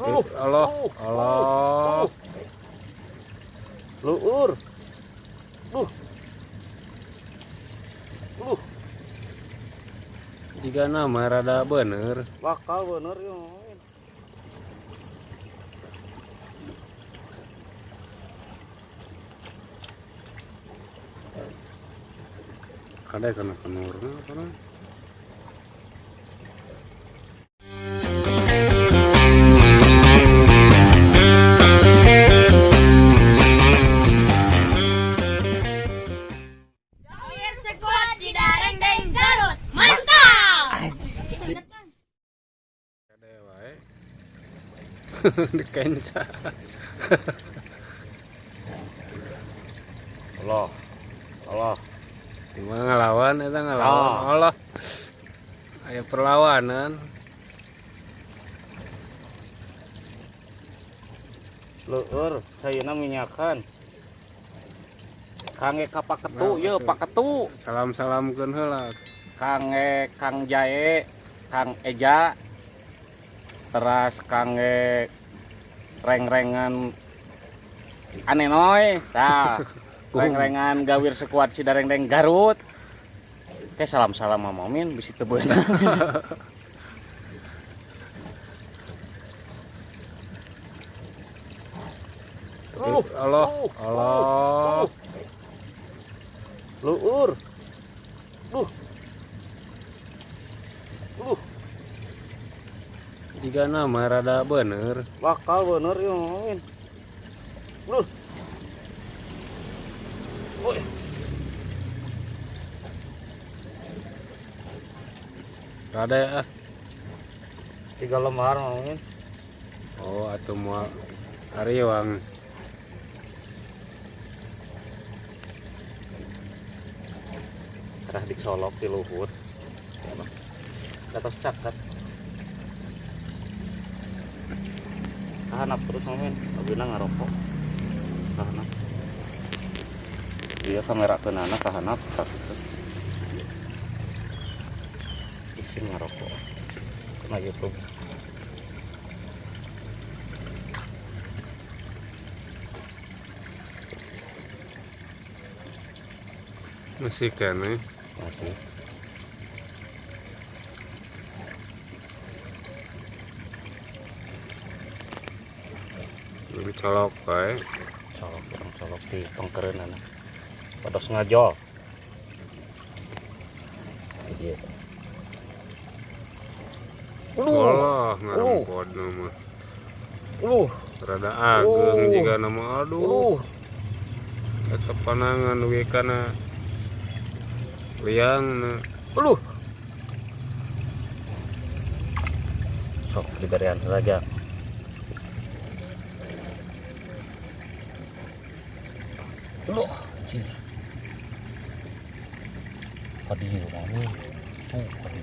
Allah, Allah. Luur. Duh. Duh, Jika nama rada bener, bakal bener ya. kada kena kenur apa Dikenca. Allah. Allah. Gimana ngelawan eta ngelawan. Oh. Allah. Aya perlawanan. Luur, sayuna minyakan. Kange ka paketu, Nah, ye paketu. Salam-salamkeun heula. Kange Kang Jae, Kang Eja. Teras kange reng-rengan anenoy. Tah, reng-rengan gawir sekuat Cidareng Deng Garut. Teh salam-salam Mama Min bisi teu beunang. Uh, Allah, uh, Allah. Luur. Duh. Duh, Jika nama rada bener, bakal bener ya Min. Duh. Woi, rada ya. tiga lembar Min. Oh, atuh moal ariwang. Dah dicolok di luhur. Atas cakat. Tahanap terus Min. Abina ngarokok. Tahanap. Dia kamera kenana tahanap tak itu. Isi ngarokok. Kena YouTube. Masih kene. Masih. Dicolok wae. colok orang colok di pengkeren anak pados ngajol iya Allah, ngarumpod nama. uh Rada ageng jika nama aduh. Eta panangan we kana. Liang na. uh sok diberian saja lu anjir padi mami tuh padi.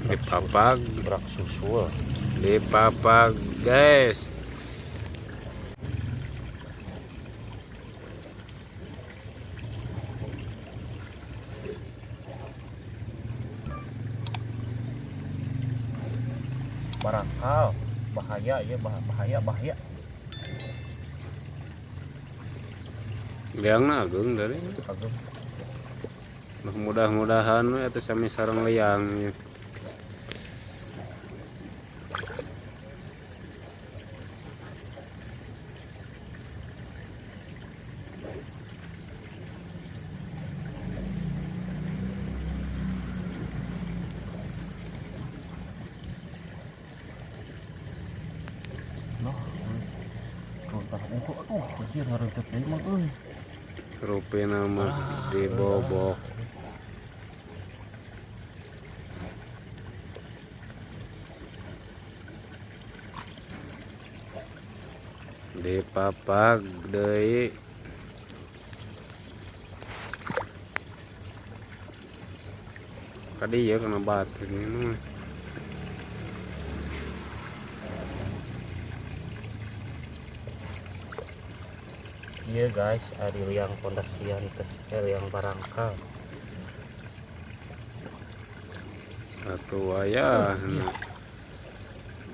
Dipapag, berak susu dipapag guys. barangkal. Bahaya ya bah- bahaya bahaya Liang na ageng dari. Nah, mudah-mudahan eta sami sareng liang ya. Noh, Rontah ungu, aduh, anjir ngarentep deui mah euy. Rupi nama dibobok. Dipapag deui. Kadi ya kena batu ini mah. Iya guys, ada yang pondasian teh, eh, yang barangkal. Satu wayah. nah.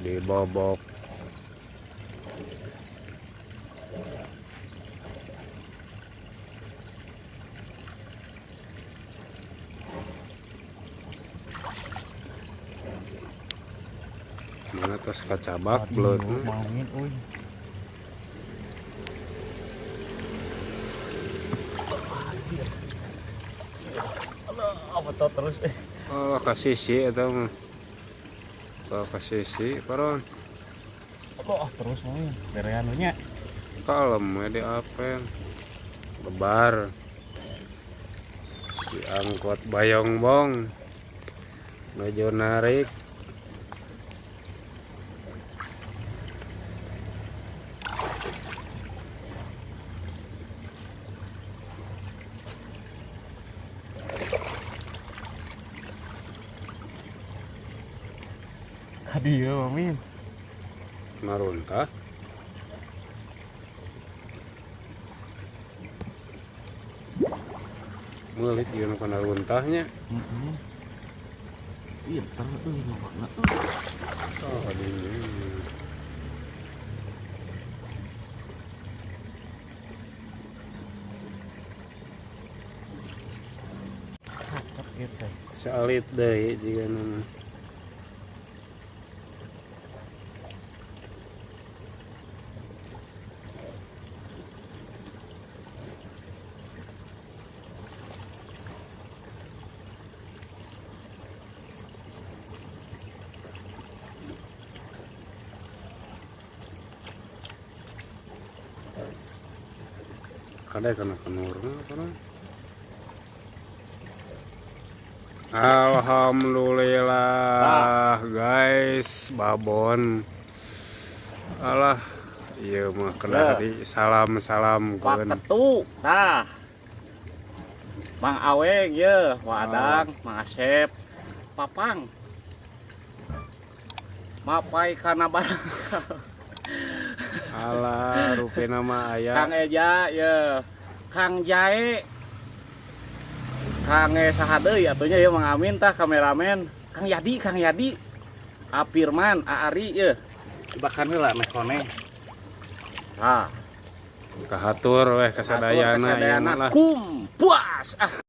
dibobok mana tos kacabak belut Aduh, mauin uy apa tau terus. Oh kasih sih atau oh kasih sih paron Allah terus mauin bereanunya kalem ya di apel lebar. Si angkot bayong bong maju narik kadi ya mauin maruntah Mulit yun ang kanaruntahnya Heeh. Iya, tar euy lawakna. Oh. Cakep eta. Salit deh jika nama. Kada kana kanurna kana. Alhamdulillah guys babon alah iya mah kena di salam salam keun Ketu, tah. Mang Aweng ye, Wadang, Mang Asep, Papang. Mapai kana barang. alah rupi nama Kang ayah Eja ye, Kang Jae. Kang E sahadeui atunya ye Mang Amin tah kameramen. Kang Yadi, Kang Yadi. Apirman, Aari ye. Bahkan heula meh kone. Tah, kahatur weh kasadayana Kasadayana. mah lah Kum, puas. Ah.